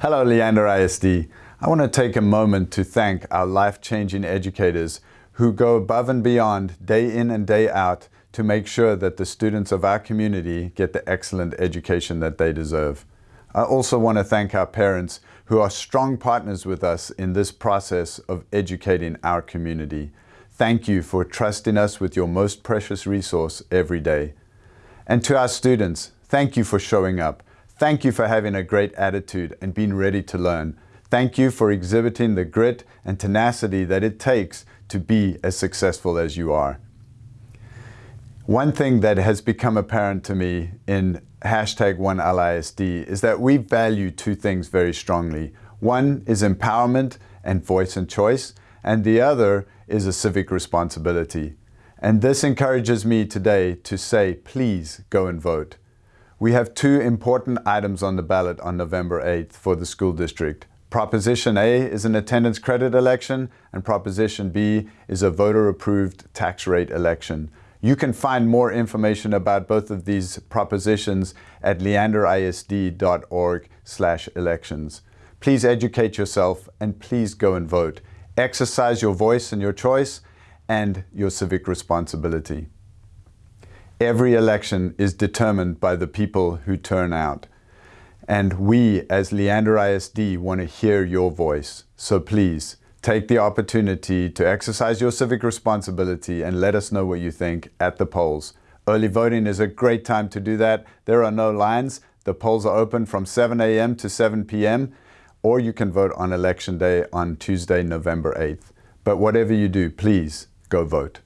Hello, Leander ISD. I want to take a moment to thank our life-changing educators who go above and beyond day in and day out to make sure that the students of our community get the excellent education that they deserve. I also want to thank our parents who are strong partners with us in this process of educating our community. Thank you for trusting us with your most precious resource every day. And to our students, thank you for showing up. Thank you for having a great attitude and being ready to learn. Thank you for exhibiting the grit and tenacity that it takes to be as successful as you are. One thing that has become apparent to me in hashtag OneLISD is that we value two things very strongly. One is empowerment and voice and choice, and the other is a civic responsibility. And this encourages me today to say, please go and vote. We have two important items on the ballot on November 8th for the school district. Proposition A is an attendance credit election, and Proposition B is a voter-approved tax rate election. You can find more information about both of these propositions at leanderisd.org elections. Please educate yourself and please go and vote. Exercise your voice and your choice and your civic responsibility. Every election is determined by the people who turn out. And we, as Leander ISD, want to hear your voice. So please, take the opportunity to exercise your civic responsibility and let us know what you think at the polls. Early voting is a great time to do that. There are no lines. The polls are open from 7 a.m. to 7 p.m or you can vote on election day on Tuesday, November 8th. But whatever you do, please go vote.